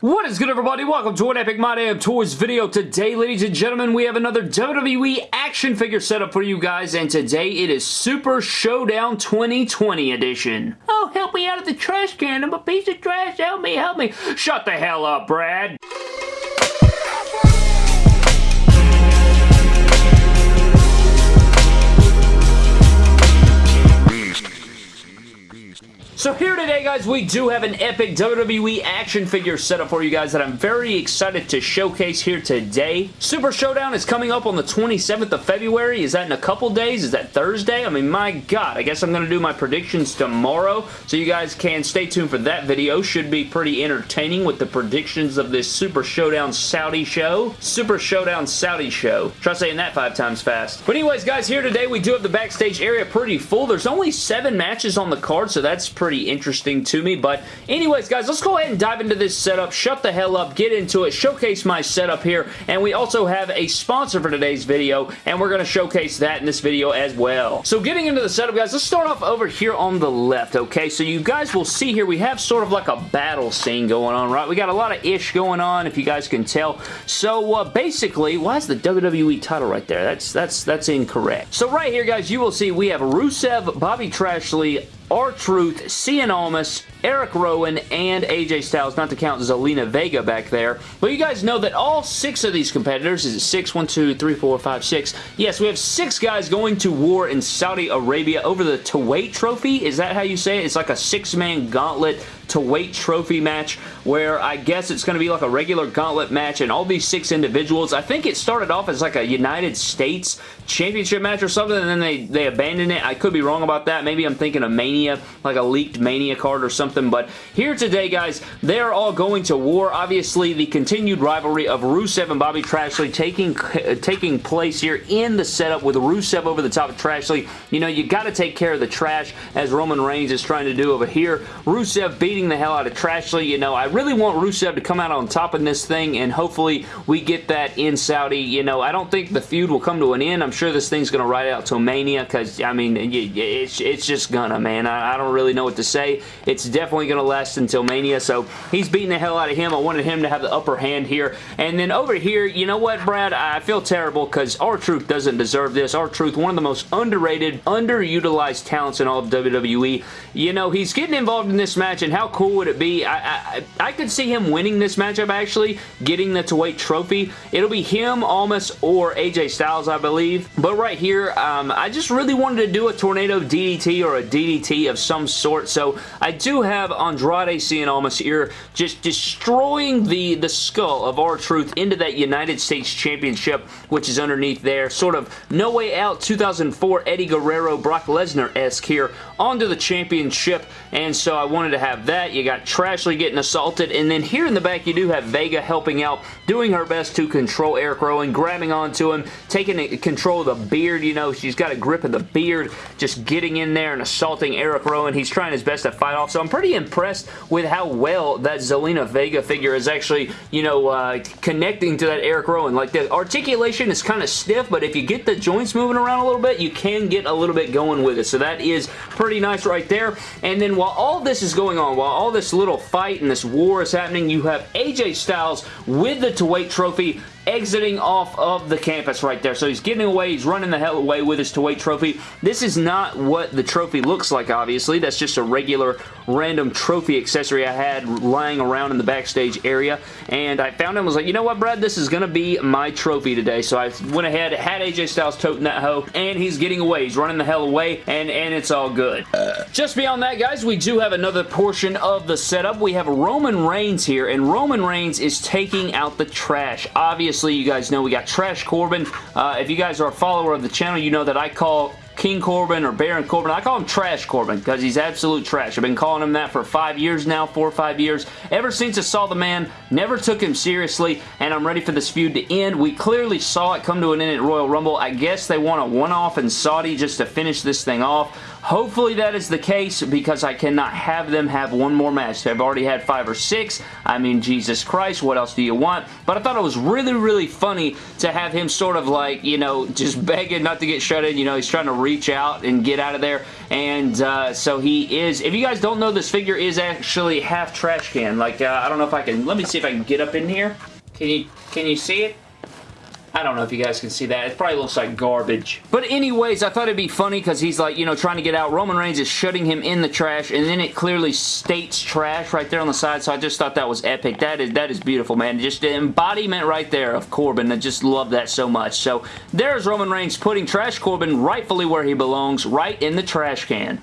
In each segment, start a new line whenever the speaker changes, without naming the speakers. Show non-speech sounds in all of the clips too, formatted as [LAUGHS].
What is good everybody? Welcome to an Epic My Damn Toys video. Today, ladies and gentlemen, we have another WWE action figure setup for you guys, and today it is Super Showdown 2020 edition. Oh, help me out of the trash can. I'm a piece of trash. Help me, help me. Shut the hell up, Brad. So here today, guys, we do have an epic WWE action figure setup for you guys that I'm very excited to showcase here today. Super Showdown is coming up on the 27th of February. Is that in a couple days? Is that Thursday? I mean, my God, I guess I'm going to do my predictions tomorrow, so you guys can stay tuned for that video. Should be pretty entertaining with the predictions of this Super Showdown Saudi show. Super Showdown Saudi show. Try saying that five times fast. But anyways, guys, here today we do have the backstage area pretty full. There's only seven matches on the card, so that's pretty pretty interesting to me. But anyways, guys, let's go ahead and dive into this setup. Shut the hell up. Get into it. Showcase my setup here. And we also have a sponsor for today's video, and we're going to showcase that in this video as well. So getting into the setup, guys, let's start off over here on the left, okay? So you guys will see here, we have sort of like a battle scene going on, right? We got a lot of ish going on, if you guys can tell. So uh, basically, why is the WWE title right there? That's, that's, that's incorrect. So right here, guys, you will see we have Rusev, Bobby Trashley, R-Truth, Cien Almas, Eric Rowan, and AJ Styles, not to count Zelina Vega back there. But you guys know that all six of these competitors, is it six? One, two, three, four, five, six. Yes, we have six guys going to war in Saudi Arabia over the Tawait Trophy. Is that how you say it? It's like a six-man gauntlet to weight trophy match where I guess it's going to be like a regular gauntlet match and all these six individuals. I think it started off as like a United States championship match or something and then they, they abandoned it. I could be wrong about that. Maybe I'm thinking of Mania, like a leaked Mania card or something. But here today, guys, they're all going to war. Obviously, the continued rivalry of Rusev and Bobby Trashley taking, taking place here in the setup with Rusev over the top of Trashley. You know, you got to take care of the trash as Roman Reigns is trying to do over here. Rusev beating beating the hell out of Trashley. You know, I really want Rusev to come out on top in this thing, and hopefully we get that in Saudi. You know, I don't think the feud will come to an end. I'm sure this thing's going to ride out till Mania, because, I mean, it's, it's just gonna, man. I, I don't really know what to say. It's definitely going to last until Mania, so he's beating the hell out of him. I wanted him to have the upper hand here. And then over here, you know what, Brad? I feel terrible, because R-Truth doesn't deserve this. R-Truth, one of the most underrated, underutilized talents in all of WWE. You know, he's getting involved in this match, and how cool would it be? I, I, I could see him winning this matchup, actually, getting the to trophy. It'll be him, Almas, or AJ Styles, I believe. But right here, um, I just really wanted to do a Tornado DDT or a DDT of some sort, so I do have Andrade Cien Almas here just destroying the, the skull of R-Truth into that United States Championship, which is underneath there. Sort of No Way Out 2004 Eddie Guerrero, Brock Lesnar-esque here onto the championship, and so I wanted to have that that. You got Trashley getting assaulted, and then here in the back you do have Vega helping out, doing her best to control Eric Rowan, grabbing onto him, taking control of the beard, you know, she's got a grip of the beard, just getting in there and assaulting Eric Rowan. He's trying his best to fight off, so I'm pretty impressed with how well that Zelina Vega figure is actually, you know, uh, connecting to that Eric Rowan. Like, the articulation is kind of stiff, but if you get the joints moving around a little bit, you can get a little bit going with it, so that is pretty nice right there. And then while all this is going on, while while all this little fight and this war is happening, you have AJ Styles with the to trophy exiting off of the campus right there. So he's getting away. He's running the hell away with his to wait trophy. This is not what the trophy looks like, obviously. That's just a regular random trophy accessory I had lying around in the backstage area. And I found him was like, you know what, Brad? This is going to be my trophy today. So I went ahead, had AJ Styles toting that hoe, and he's getting away. He's running the hell away, and, and it's all good. Just beyond that, guys, we do have another portion of the setup. We have Roman Reigns here, and Roman Reigns is taking out the trash. Obviously, obviously, you guys know we got Trash Corbin. Uh, if you guys are a follower of the channel, you know that I call King Corbin or Baron Corbin. I call him Trash Corbin because he's absolute trash. I've been calling him that for five years now, four or five years. Ever since I saw the man, never took him seriously, and I'm ready for this feud to end. We clearly saw it come to an end at Royal Rumble. I guess they want a one-off in Saudi just to finish this thing off. Hopefully that is the case because I cannot have them have one more match. They've already had five or six. I mean, Jesus Christ, what else do you want? But I thought it was really, really funny to have him sort of like, you know, just [LAUGHS] begging not to get shut in. You know, he's trying to reach out and get out of there. And uh, so he is, if you guys don't know, this figure is actually half trash can. Like, uh, I don't know if I can, let me see if I can get up in here. Can you, can you see it? I don't know if you guys can see that. It probably looks like garbage. But anyways, I thought it'd be funny because he's like, you know, trying to get out. Roman Reigns is shutting him in the trash, and then it clearly states trash right there on the side, so I just thought that was epic. That is that is beautiful, man. Just the embodiment right there of Corbin. I just love that so much. So there's Roman Reigns putting Trash Corbin rightfully where he belongs, right in the trash can.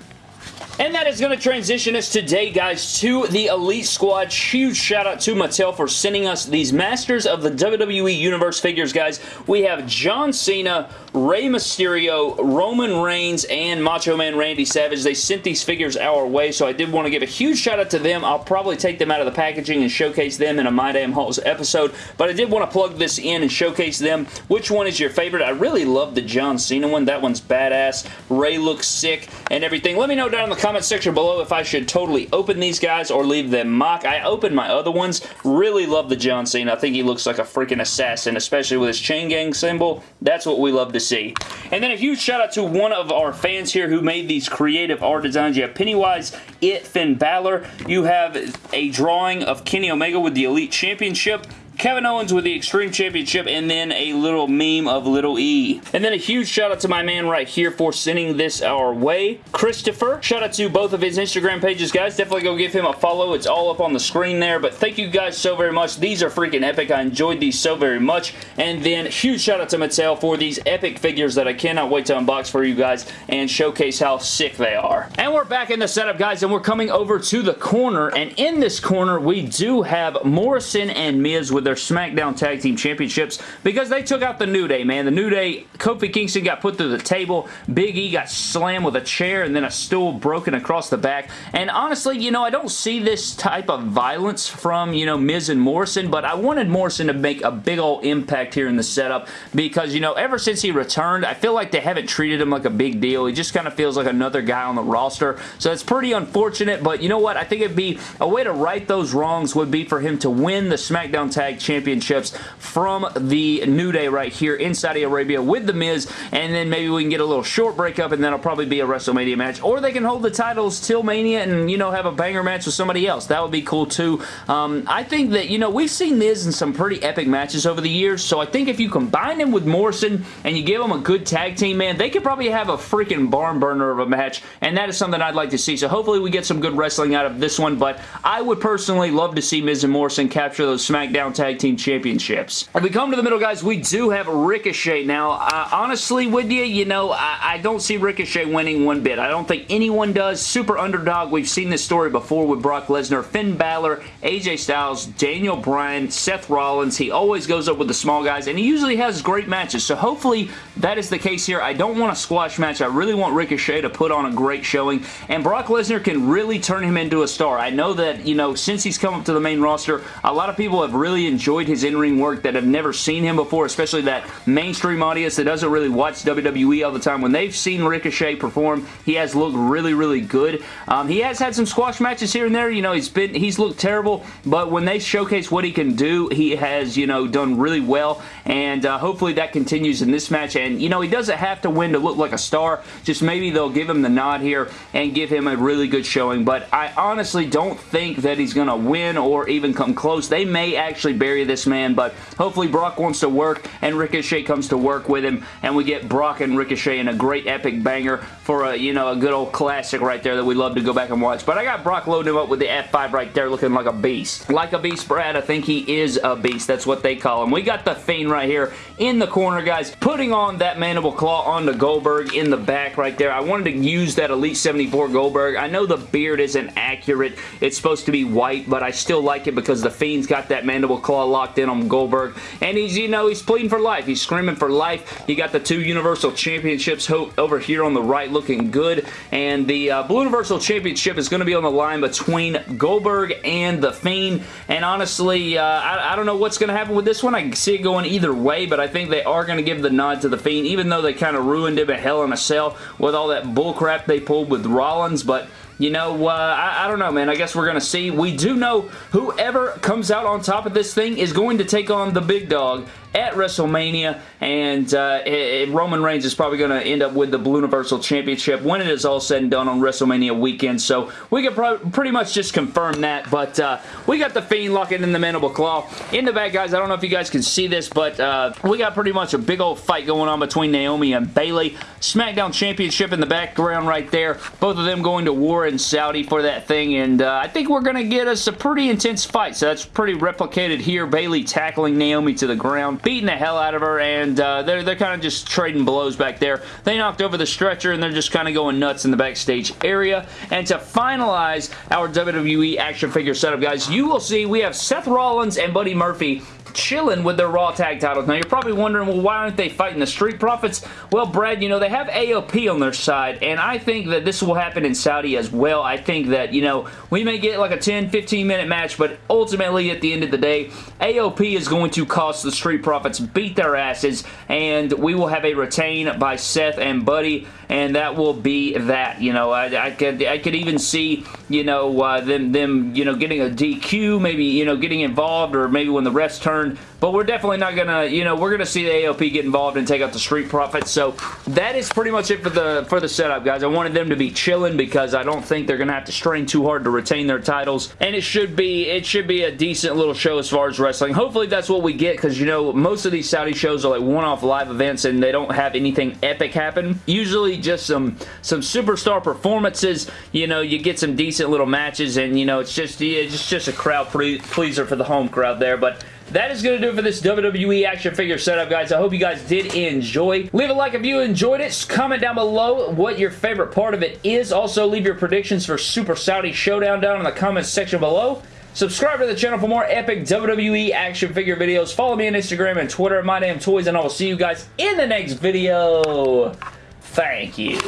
And that is going to transition us today, guys, to the Elite Squad. Huge shout out to Mattel for sending us these Masters of the WWE Universe figures, guys. We have John Cena, Rey Mysterio, Roman Reigns, and Macho Man Randy Savage. They sent these figures our way, so I did want to give a huge shout out to them. I'll probably take them out of the packaging and showcase them in a My Damn Hauls episode, but I did want to plug this in and showcase them. Which one is your favorite? I really love the John Cena one. That one's badass. Rey looks sick and everything. Let me know down in the comment section below if I should totally open these guys or leave them mock. I opened my other ones. Really love the John Cena. I think he looks like a freaking assassin, especially with his chain gang symbol. That's what we love to see. And then a huge shout out to one of our fans here who made these creative art designs. You have Pennywise, It, Finn Balor. You have a drawing of Kenny Omega with the Elite Championship. Kevin Owens with the Extreme Championship, and then a little meme of Little E. And then a huge shout out to my man right here for sending this our way, Christopher. Shout out to both of his Instagram pages, guys. Definitely go give him a follow. It's all up on the screen there, but thank you guys so very much. These are freaking epic. I enjoyed these so very much. And then huge shout out to Mattel for these epic figures that I cannot wait to unbox for you guys and showcase how sick they are. And we're back in the setup, guys, and we're coming over to the corner, and in this corner, we do have Morrison and Miz with their SmackDown Tag Team Championships because they took out the New Day, man. The New Day, Kofi Kingston got put through the table. Big E got slammed with a chair and then a stool broken across the back. And honestly, you know, I don't see this type of violence from, you know, Miz and Morrison, but I wanted Morrison to make a big old impact here in the setup because, you know, ever since he returned, I feel like they haven't treated him like a big deal. He just kind of feels like another guy on the roster. So it's pretty unfortunate, but you know what? I think it'd be a way to right those wrongs would be for him to win the SmackDown Tag Championships from the New Day right here in Saudi Arabia with The Miz, and then maybe we can get a little short breakup, and then it'll probably be a WrestleMania match, or they can hold the titles till Mania and, you know, have a banger match with somebody else. That would be cool, too. Um, I think that, you know, we've seen Miz in some pretty epic matches over the years, so I think if you combine him with Morrison and you give him a good tag team, man, they could probably have a freaking barn burner of a match, and that is something I'd like to see. So hopefully we get some good wrestling out of this one, but I would personally love to see Miz and Morrison capture those SmackDown Tag Team Championships. If we come to the middle, guys, we do have Ricochet. Now, uh, honestly with you, you know, I, I don't see Ricochet winning one bit. I don't think anyone does. Super underdog. We've seen this story before with Brock Lesnar, Finn Balor, AJ Styles, Daniel Bryan, Seth Rollins. He always goes up with the small guys, and he usually has great matches. So hopefully that is the case here. I don't want a squash match. I really want Ricochet to put on a great showing, and Brock Lesnar can really turn him into a star. I know that, you know, since he's come up to the main roster, a lot of people have really enjoyed his in-ring work that have never seen him before, especially that mainstream audience that doesn't really watch WWE all the time. When they've seen Ricochet perform, he has looked really, really good. Um, he has had some squash matches here and there. You know, he's been he's looked terrible, but when they showcase what he can do, he has, you know, done really well, and uh, hopefully that continues in this match. And, you know, he doesn't have to win to look like a star. Just maybe they'll give him the nod here and give him a really good showing, but I honestly don't think that he's going to win or even come close. They may actually bury this man, but hopefully Brock wants to work and Ricochet comes to work with him, and we get Brock and Ricochet in a great epic banger for a, you know, a good old classic right there that we love to go back and watch. But I got Brock loading him up with the F5 right there looking like a beast. Like a beast, Brad, I think he is a beast. That's what they call him. We got the Fiend right here in the corner, guys, putting on that mandible claw onto Goldberg in the back right there. I wanted to use that Elite 74 Goldberg. I know the beard isn't accurate. It's supposed to be white, but I still like it because the Fiend's got that mandible claw Locked in on Goldberg. And he's, you know, he's pleading for life. He's screaming for life. You got the two Universal Championships over here on the right looking good. And the uh, Blue Universal Championship is going to be on the line between Goldberg and The Fiend. And honestly, uh, I, I, don't know what's going to happen with this one. I see it going either way, but I think they are going to give the nod to The Fiend, even though they kind of ruined him at Hell in a Cell with all that bullcrap they pulled with Rollins. But you know, uh, I, I, don't know, man. I guess we're going to see. We do know whoever comes out on top of this thing is going to take on the big dog at WrestleMania, and uh, Roman Reigns is probably going to end up with the Blue Universal Championship when it is all said and done on WrestleMania weekend, so we can pretty much just confirm that, but uh, we got The Fiend locking in the Mandible Claw. In the back, guys, I don't know if you guys can see this, but uh, we got pretty much a big old fight going on between Naomi and Bayley. SmackDown Championship in the background right there. Both of them going to war in Saudi for that thing, and uh, I think we're going to get us a pretty intense fight, so that's pretty replicated here. Bayley tackling Naomi to the ground beating the hell out of her, and uh, they're, they're kind of just trading blows back there. They knocked over the stretcher, and they're just kind of going nuts in the backstage area. And to finalize our WWE action figure setup, guys, you will see we have Seth Rollins and Buddy Murphy chilling with their Raw Tag titles. Now, you're probably wondering, well, why aren't they fighting the Street Profits? Well, Brad, you know, they have AOP on their side, and I think that this will happen in Saudi as well. I think that, you know, we may get like a 10, 15 minute match, but ultimately, at the end of the day, AOP is going to cost the Street Profits beat their asses, and we will have a retain by Seth and Buddy, and that will be that. You know, I, I could I could even see, you know, uh, them, them, you know, getting a DQ, maybe, you know, getting involved, or maybe when the refs turn but we're definitely not going to, you know, we're going to see the AOP get involved and take out the Street Profits. So that is pretty much it for the for the setup, guys. I wanted them to be chilling because I don't think they're going to have to strain too hard to retain their titles. And it should be it should be a decent little show as far as wrestling. Hopefully that's what we get because, you know, most of these Saudi shows are like one-off live events and they don't have anything epic happen. Usually just some, some superstar performances. You know, you get some decent little matches and, you know, it's just, yeah, it's just a crowd pleaser for the home crowd there. But that is going to do it for this WWE action figure setup, guys. I hope you guys did enjoy. Leave a like if you enjoyed it. Comment down below what your favorite part of it is. Also, leave your predictions for Super Saudi Showdown down in the comments section below. Subscribe to the channel for more epic WWE action figure videos. Follow me on Instagram and Twitter at MyDamnToys, and I will see you guys in the next video. Thank you.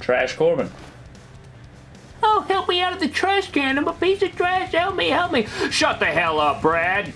Trash Corbin.
Help me out of the trash can. I'm a piece of trash. Help me, help me. Shut the hell up, Brad.